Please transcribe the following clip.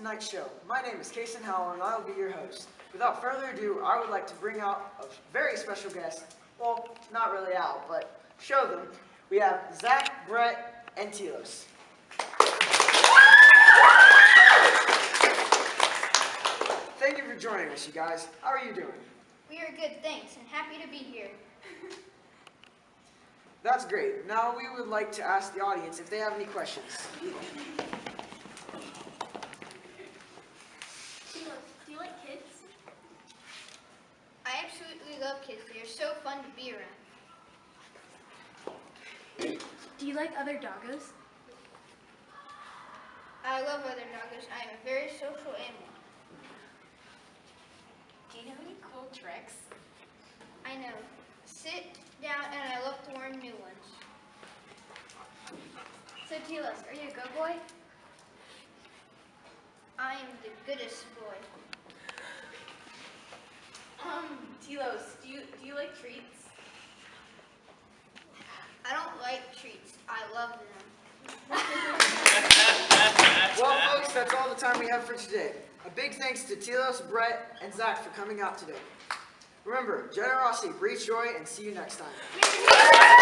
tonight's show. My name is Kason Howell and I will be your host. Without further ado, I would like to bring out a very special guest. Well, not really out, but show them. We have Zach, Brett, and Telos. Thank you for joining us, you guys. How are you doing? We are good, thanks, and happy to be here. That's great. Now we would like to ask the audience if they have any questions. Do you like kids? I absolutely love kids. They are so fun to be around. Do you like other doggos? I love other doggos. I am a very social animal. Do you know any cool tricks? I know. Sit down, and I love to learn new ones. So Telos, are you a go boy? I am the goodest boy. Telos, do you do you like treats? I don't like treats. I love them. Well, folks, that's all the time we have for today. A big thanks to Telos, Brett, and Zach for coming out today. Remember, generosity breeds joy, and see you next time. Merry